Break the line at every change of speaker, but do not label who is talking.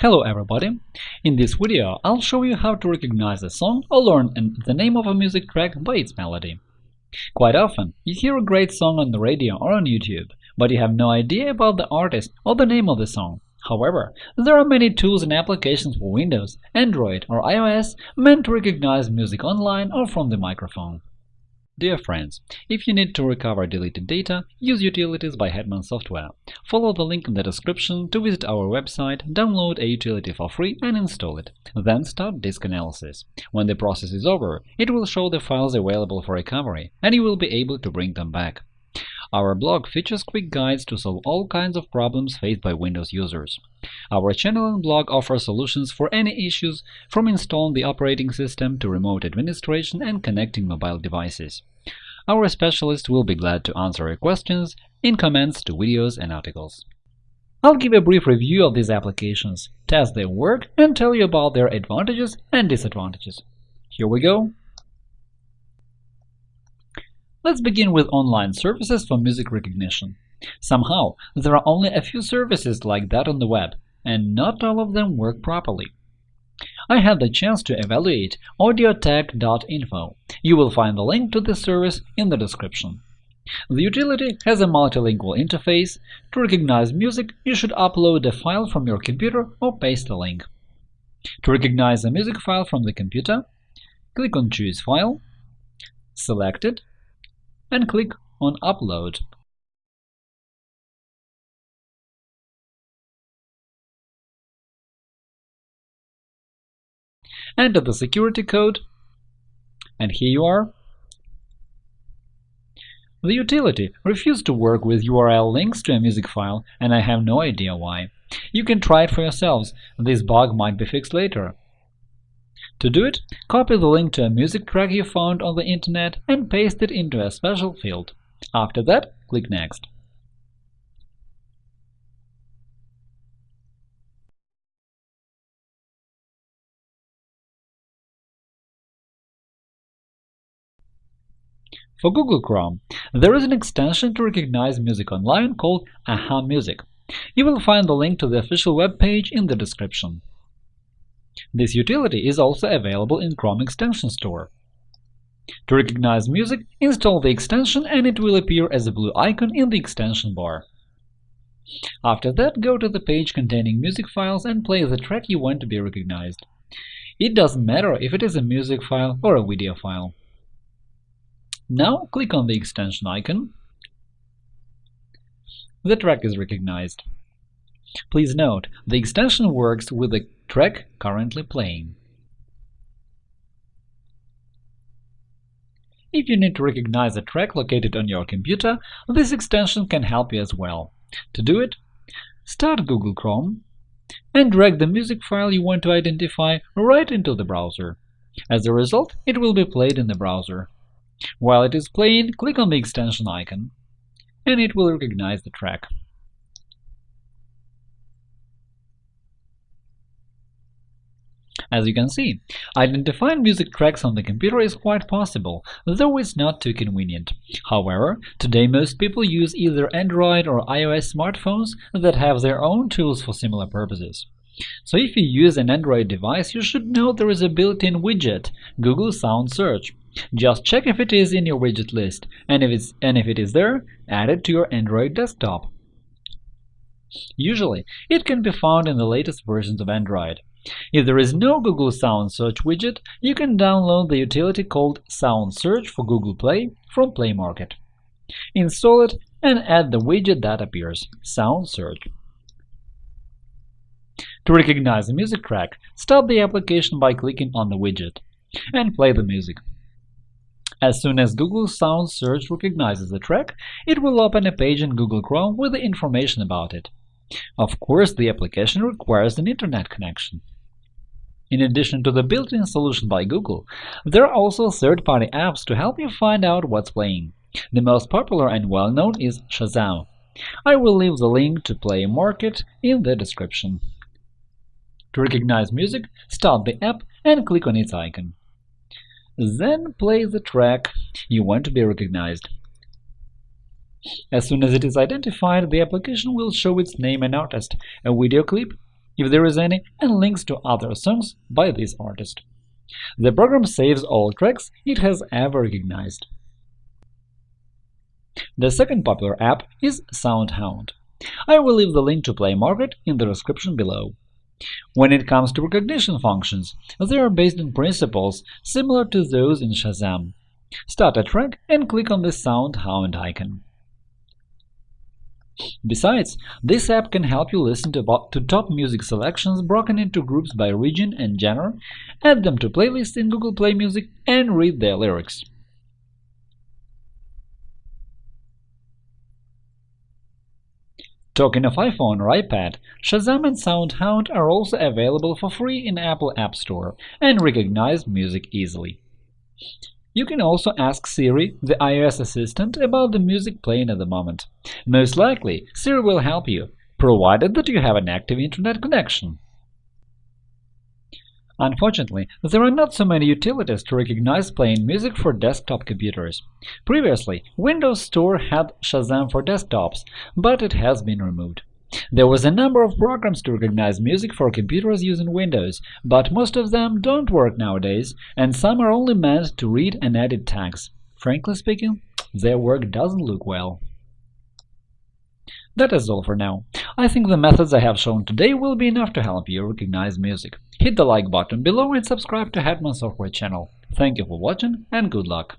Hello everybody! In this video I'll show you how to recognize a song or learn the name of a music track by its melody. Quite often, you hear a great song on the radio or on YouTube, but you have no idea about the artist or the name of the song. However, there are many tools and applications for Windows, Android or iOS meant to recognize music online or from the microphone. Dear friends, if you need to recover deleted data, use Utilities by Hetman Software. Follow the link in the description to visit our website, download a utility for free and install it. Then start disk analysis. When the process is over, it will show the files available for recovery, and you will be able to bring them back. Our blog features quick guides to solve all kinds of problems faced by Windows users. Our channel and blog offer solutions for any issues, from installing the operating system to remote administration and connecting mobile devices. Our specialists will be glad to answer your questions in comments to videos and articles. I'll give a brief review of these applications, test their work, and tell you about their advantages and disadvantages. Here we go! Let's begin with online services for music recognition. Somehow, there are only a few services like that on the web, and not all of them work properly. I had the chance to evaluate audiotag.info. You will find the link to this service in the description. The utility has a multilingual interface. To recognize music, you should upload a file from your computer or paste a link. To recognize a music file from the computer, click on Choose File, select it, and click on Upload. Enter the security code, and here you are. The utility refused to work with URL links to a music file, and I have no idea why. You can try it for yourselves, this bug might be fixed later. To do it, copy the link to a music track you found on the internet and paste it into a special field. After that, click Next. For Google Chrome, there is an extension to recognize music online called Aha Music. You will find the link to the official web page in the description. This utility is also available in Chrome Extension Store. To recognize music, install the extension and it will appear as a blue icon in the extension bar. After that, go to the page containing music files and play the track you want to be recognized. It doesn't matter if it is a music file or a video file. Now click on the extension icon. The track is recognized. Please note, the extension works with the track currently playing. If you need to recognize a track located on your computer, this extension can help you as well. To do it, start Google Chrome and drag the music file you want to identify right into the browser. As a result, it will be played in the browser. While it is playing, click on the extension icon, and it will recognize the track. As you can see, identifying music tracks on the computer is quite possible, though it's not too convenient. However, today most people use either Android or iOS smartphones that have their own tools for similar purposes. So if you use an Android device, you should know there is a built-in widget, Google Sound Search. Just check if it is in your widget list, and if, it's, and if it is there, add it to your Android desktop. Usually, it can be found in the latest versions of Android. If there is no Google Sound Search widget, you can download the utility called Sound Search for Google Play from Play Market. Install it and add the widget that appears – Sound Search. To recognize a music track, start the application by clicking on the widget and play the music. As soon as Google Sound Search recognizes the track, it will open a page in Google Chrome with the information about it. Of course, the application requires an Internet connection. In addition to the built-in solution by Google, there are also third-party apps to help you find out what's playing. The most popular and well-known is Shazam. I will leave the link to Play Market in the description. To recognize music, start the app and click on its icon. Then play the track you want to be recognized. As soon as it is identified, the application will show its name and artist, a video clip, if there is any, and links to other songs by this artist. The program saves all tracks it has ever recognized. The second popular app is SoundHound. I will leave the link to Play Market in the description below. When it comes to recognition functions, they are based on principles similar to those in Shazam. Start a track and click on the SoundHound icon. Besides, this app can help you listen to, to, top music selections broken into groups by region and genre, add them to playlists in Google Play Music, and read their lyrics. Talking of iPhone or iPad, Shazam and SoundHound are also available for free in Apple App Store and recognize music easily. You can also ask Siri, the iOS assistant, about the music playing at the moment. Most likely, Siri will help you, provided that you have an active Internet connection. Unfortunately, there are not so many utilities to recognize playing music for desktop computers. Previously, Windows Store had Shazam for desktops, but it has been removed. There was a number of programs to recognize music for computers using Windows, but most of them don't work nowadays, and some are only meant to read and edit tags. Frankly speaking, their work doesn't look well. That is all for now. I think the methods I have shown today will be enough to help you recognize music. Hit the like button below and subscribe to Hetman Software channel. Thank you for watching and good luck!